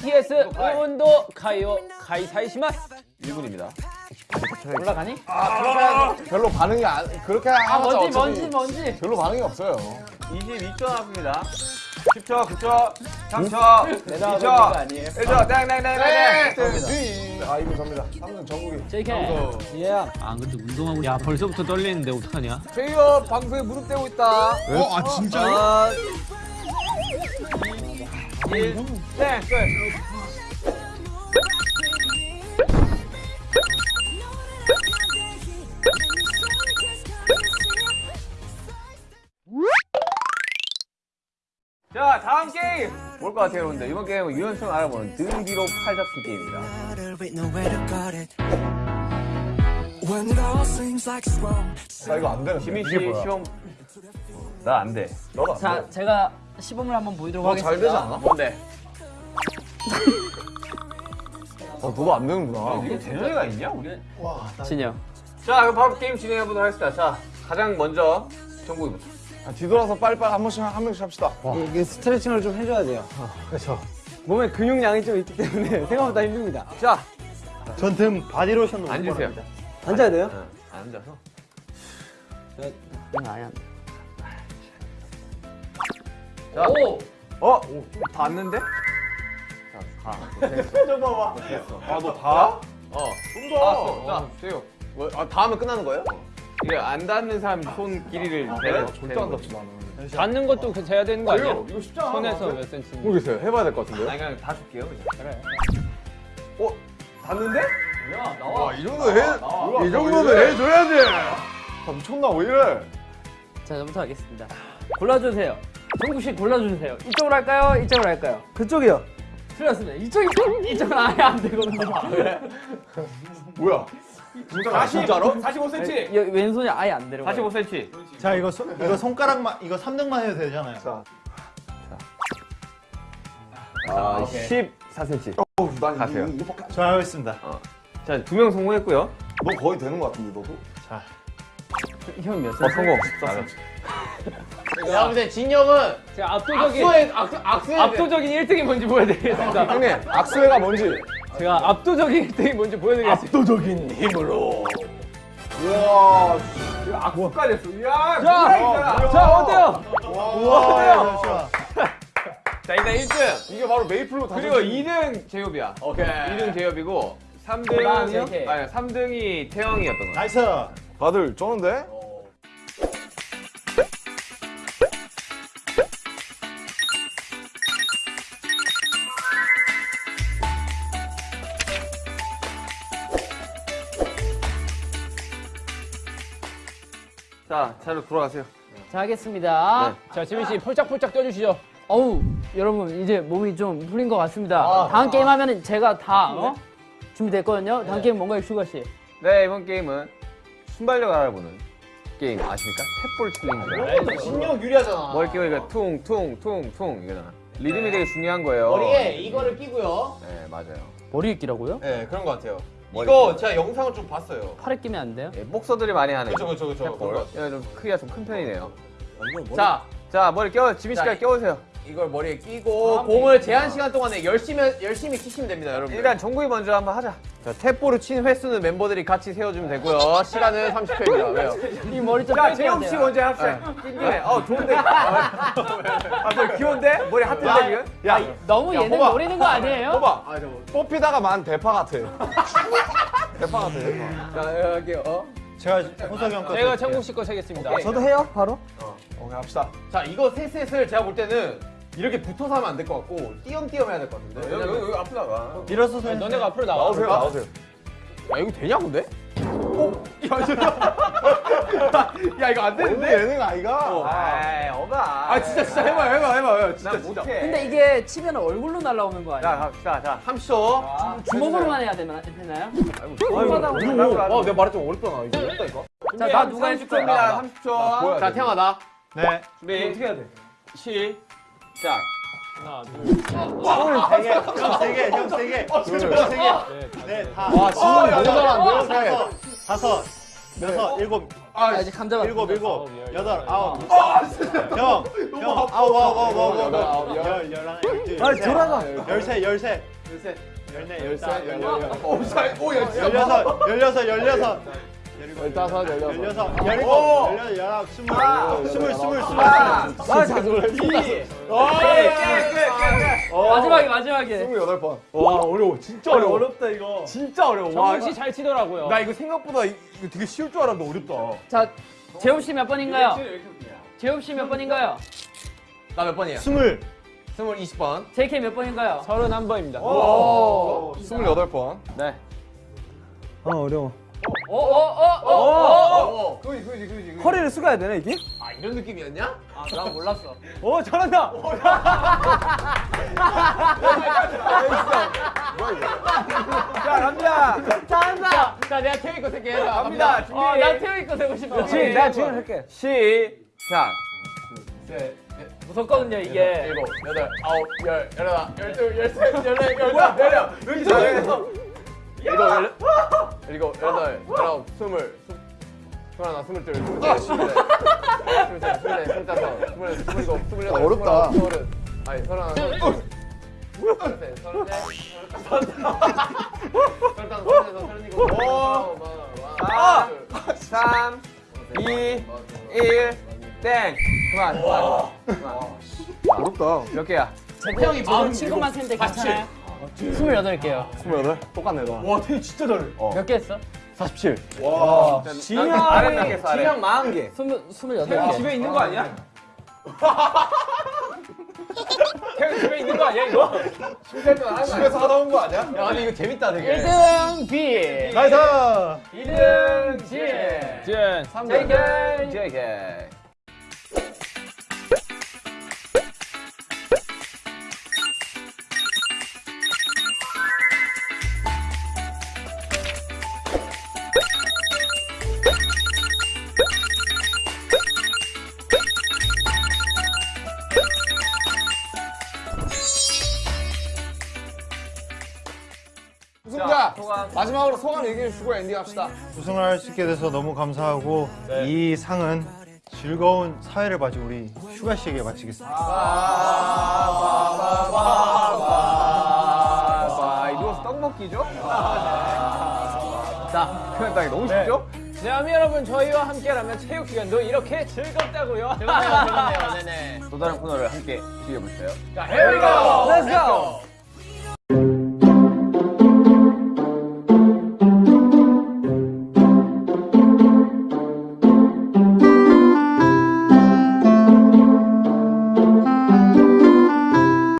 BTS 응원도 가요 가이사이시마스 1분입니다. 올라가니? 별로 반응이 안 그렇게 아 어차피 뭔지 뭔지 별로 반응이 없어요 22초 남았습니다. 10초, 9초, 3초, 내가 하는 2초, 거 아니에요? 1초, 땡땡땡땡땡. 네. 아 이분 접니다 3등 전국이 JK 예아 근데 운동하고 야 벌써부터 떨리는데 어떡하냐 제이어 방송에 무릎 대고 있다. 어, 아 진짜요? 아, 1, 땡, 끝. 자, 다음 게임! 뭘 것 같아요, 여러분들? 이번 게임은 유연성 알아보는 등 뒤로 팔 잡기 게임입니다. 나 이거 안 되는데 지민 씨 이게 뭐야 시험. 나 안 돼. 안자 돼. 제가 시범을 한번 보이도록 너잘 하겠습니다 되지 않아? 뭔데? 어 너도 안 되는구나 이게 재능이가 있냐, 우리? 진영 자, 그럼 바로 게임 진행해 보도록 하겠습니다. 자, 가장 먼저 정국이부터. 아, 뒤돌아서 빨리빨리 한 번씩 한 명씩 합시다 이게 스트레칭을 좀 해줘야 돼요. 그렇죠. 몸에 근육량이 좀 있기 때문에 생각보다 힘듭니다. 자, 전등 바디로션도 앉으세요. 앉아야 돼요? 응, 앉아서. 이건 아니야 자, 오! 어? 닿았는데? 자, 가. 됐어. 됐어. 아, 너 닿아? 어. 좀 더. 자, 세요. 뭐, 아, 닿으면 끝나는 거예요? 이게 안 닿는 사람 손 길이를 내려. 절대 안 닿지 나는 닿는 것도 그 재야 되는 거 아니야? 이거 쉽지 않아. 손에서 몇 센치 모르겠어요 해봐야 될 것 같은데요? 아니, 그냥 다 줄게요. 그냥. 그래 어? 닿는데? 야 나와 이 정도 해, 이 정도는 해줘야지 아, 미쳤나 왜 이래 자 저부터 하겠습니다 골라주세요 정국 씨 골라주세요 이쪽으로 할까요? 이쪽으로 할까요? 그쪽이요. 틀렸습니다 이쪽이 이쪽은 아예 안 되거든요 뭐야 아, 진짜로? 45cm. 여- 왼손이 아예 안 내려가요 45cm. 자 이거 손 이거 손가락만 이거 3등만 해도 되잖아요. 자 아, 14cm. 어우 난 가세요. 이거 밖에 저 하겠습니다. 자, 두 명 성공했고요. 너 거의 되는 것 같은데 너도? 형몇 어, 센치? 성공. 14cm. 야, 근데 진영은 제가 압도적인 악수에, 악수, 악수에. 압도적인 1등이 뭔지 보여드리겠습니다 형님 악수회가 뭔지 제가 압도적인 1등이 뭔지 보여드리겠습니다 압도적인 힘으로 우와. 이거 악수까지 했어. 이야, 자, 자 어때요? 우와, 잠시만. 자, 일단 1등. 이게 바로 메이플로 그리고 다져진 2등 제이홉이야. 오케이 2등 제이홉이고 3등은 그다음이요? JK. 아니 3등이 태영이었던 거야. nice. 다들 쩌는데? 자, 자로 돌아가세요. 자 하겠습니다 네. 자 지민 씨 폴짝폴짝 뛰어주시죠 어우 여러분 이제 몸이 좀 풀린 것 같습니다 다음 게임 하면은 제가 다 어? 준비됐거든요 다음 게임 뭔가요 슈가 씨? 네, 이번 게임은 순발력 알아보는 게임 아십니까? tap ball challenge라고. 신용 유리하잖아. 머리 끼고 이거 퉁퉁퉁퉁 이거잖아. 리듬이 되게 중요한 거예요. 이거를 끼고요. 네, 맞아요. 머리에 끼라고요? 네, 그런 것 같아요. 이거. 제가 영상을 좀 봤어요. 팔에 끼면 안 돼요? 예, 복서들이 많이 하는 그쵸, 그쵸, 그쵸. 이거 좀 크기가 좀 큰 편이네요. 자, 자, 자 머리 껴 지민 씨가 자, 껴오세요. 이걸 머리에 끼고 공을 제한 시간 동안에 열심히 열심히 치시면 됩니다, 여러분. 일단 정국이 먼저 한번 하자. 자, 탭볼을 친 횟수는 멤버들이 같이 세워주면 되고요. 시간은 30초입니다. 왜요? 이 머리 좀 자, 재영 씨. 먼저 합시다. 찐기네. 어, 좋은데. 아, 저 귀여운데? 머리 하트인데 지금? 야 너무 얘는 호박. 노리는 거 아니에요? 봐봐 뽑히다가 만 대파 같아 대파 같아 대파 자, 여기. 어? 제가 호석이 형 거. 제가 정국 씨거 세겠습니다 저도 해요, 바로? 오케이 합시다 자, 이거 셋셋을 제가 볼 때는 이렇게 붙어서 하면 안 될 것 같고 띄엄띄엄 해야 될 것 같은데. 여기, 여기, 여기 앞으로다가. 밀어서 서. 아니, 너네가 앞으로 나와 나오세요 나오세요 야, 이거 되냐, 근데? 어? 야, 저- 야, 이거 안 되는데? 예능 아이가 아이, 어가. 아, 진짜, 진짜 해봐요, 해봐요, 해봐요. 진짜, 난 진짜. 못해. 근데 이게 치면 얼굴로 날라오는 거 자, 아니야? 갑시다. 자. 30초. 주먹으로만 해야 되나, 되나요? 아, 내가 말했좀 어렵잖아. 이거 어렵다니까. 자, 나 누가 해줄 거야? 30초입니다. 30초. 보여야 자, 돼. 태영아, 나. 네. 준비. 어떻게 해야 돼? 시작. 하나, 둘, 세 개. 형 세 개. 형 세 개. 형세 개. 네, 다. 와 지금 너무 잘하는데요? 다섯. 다섯. 여섯. 일곱. 아, 이제 감자 맛. 일곱 일곱 여덟 아홉 형형 아홉 아홉 아홉 아홉 아홉 열 열하나 열둘 빨리 돌아가. 열세 열세 열세 열네 열다 열여섯 오, 잘, 오. 열여섯 열여섯 열여섯 열다섯, 열여섯. 열여섯 열일곱 열여덟 열아홉 스물 스물 스물 스물 아, 자, 마지막에 마지막에. 스물여덟 번. 와, 어려워. 진짜 어려워. 어렵다 이거 진짜 어려워. 와, 정국 씨잘 치더라고요. 나 이거 생각보다 이- 이거 되게 쉬울 줄 알았는데 어렵다. 자, 재엽 씨몇 번인가요? 재엽 씨몇 번인가요? 나 몇 번이야? 스물 스물 20번. JK 몇 번인가요? 서른 한 번입니다. 스물여덟 번. 네. 아, 어려워. 어, 어, 어, 어, 어. 오, 그지, 그지, 그지, 그지. 허리를 숙여야 되나, 이게? 아, 이런 느낌이었냐? 아, 난 몰랐어. 오, 잘한다! 자, 갑니다. 잘한다. 자, 내가 태우 거 새끼 해라. 갑니다. 준비. 어, 나 태우 거 세고 싶어. 지, 내가 지금 할게. 시작. 무섭거든요, 이게. 일곱, 여덟, 아홉, 열, 열하나, 열둘, 열셋, 열넷, 열다, 열여. 여기 잘해. 일곱, 열, 일곱, 여덟, 열아홉, 스물, 스- 스물하나, 스물둘, 스물셋, 스물넷, 스물넷, 스물다섯, 스물여섯, 스물일곱, 스물여덟, 어렵다. 서른. 아니, 서른하나, 서른. 서른셋, 서른넷, 서른다섯, 서른여섯, 서른일곱! 마흔, 3, 2, 1, 땡. 그만, 그만. 어렵다. 몇 개야? 형이 마흔 칠것만 세는데 괜찮아요? 스물여덟 개요. 스물여덟? 똑같네, 너. 와, 되게 진짜 잘해. 몇개 했어? 47. 진영이, 진영 40개. 스물 스물여덟 개. 집에 있는 거 아니야? 태형 집에 있는 거 아니야, 이거? 집에서 하다 온 거 아니야? 야, 근데 이거 재밌다, 되게. 1등 V. nice 2등 G. 진. JK. JK. 승자! 마지막으로 소감 얘기해 주시고 엔딩 합시다. 우승을 할수 있게 돼서 너무 감사하고 이 상은 즐거운 사회를 바지 우리 슈가 씨에게 바치겠습니다. 아, 이거 떡 먹기죠? 자, 표현 따기 너무 쉽죠? 네, 아미 여러분, 저희와 함께라면 체육 시간도 이렇게 즐겁다고요. 즐겁네요, 즐겁네요. 네네. 또 다른 코너를 함께 즐겨볼까요? Here we go! Let's go!